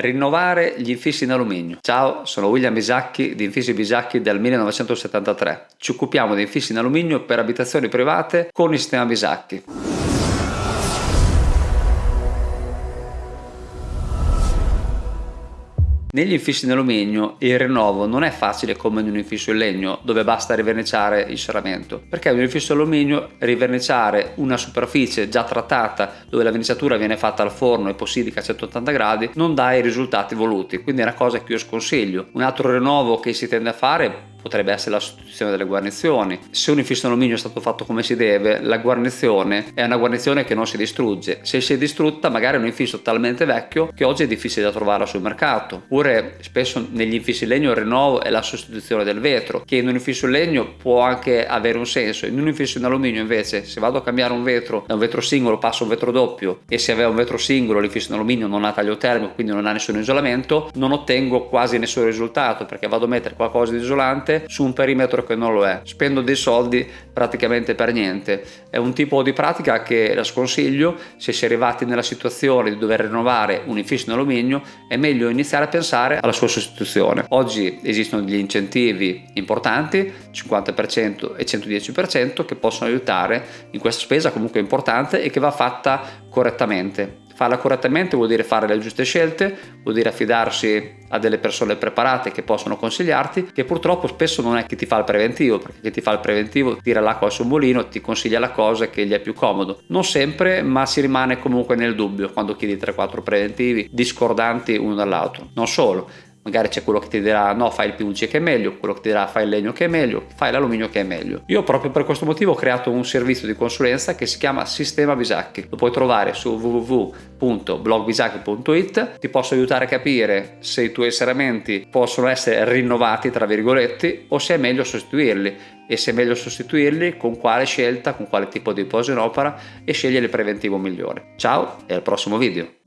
rinnovare gli infissi in alluminio. Ciao, sono William Bisacchi di Infissi Bisacchi del 1973. Ci occupiamo di infissi in alluminio per abitazioni private con il sistema Bisacchi. Negli infissi in alluminio il rinnovo non è facile come in un infisso in legno dove basta riverniciare il serramento perché in un infisso in alluminio riverniciare una superficie già trattata dove la verniciatura viene fatta al forno e possidica a 180 gradi non dà i risultati voluti quindi è una cosa che io sconsiglio. Un altro rinnovo che si tende a fare potrebbe essere la sostituzione delle guarnizioni. Se un infisso in alluminio è stato fatto come si deve, la guarnizione è una guarnizione che non si distrugge. Se si è distrutta, magari è un infisso talmente vecchio che oggi è difficile da trovarla sul mercato. Oppure spesso negli infissi in legno il rinnovo è la sostituzione del vetro, che in un infisso in legno può anche avere un senso. In un infisso in alluminio invece, se vado a cambiare un vetro da un vetro singolo passo un vetro doppio e se aveva un vetro singolo l'infisso in alluminio non ha taglio termico, quindi non ha nessun isolamento, non ottengo quasi nessun risultato perché vado a mettere qualcosa di isolante su un perimetro che non lo è. Spendo dei soldi praticamente per niente. È un tipo di pratica che la sconsiglio se si è arrivati nella situazione di dover rinnovare un infisso in alluminio è meglio iniziare a pensare alla sua sostituzione. Oggi esistono degli incentivi importanti, 50% e 110% che possono aiutare in questa spesa comunque importante e che va fatta correttamente. Farla correttamente vuol dire fare le giuste scelte, vuol dire affidarsi a delle persone preparate che possono consigliarti, che purtroppo spesso non è chi ti fa il preventivo, perché chi ti fa il preventivo tira l'acqua al suo mulino, ti consiglia la cosa che gli è più comodo. Non sempre, ma si rimane comunque nel dubbio quando chiedi 3-4 preventivi discordanti uno dall'altro. Non solo, magari c'è quello che ti dirà no fai il PVC che è meglio, quello che ti dirà fai il legno che è meglio, fai l'alluminio che è meglio. Io proprio per questo motivo ho creato un servizio di consulenza che si chiama Sistema Bisacchi, lo puoi trovare su www.blogbisacchi.it, ti posso aiutare a capire se i tuoi serramenti possono essere rinnovati tra virgolette o se è meglio sostituirli e se è meglio sostituirli con quale scelta, con quale tipo di posa in opera e scegliere il preventivo migliore. Ciao e al prossimo video!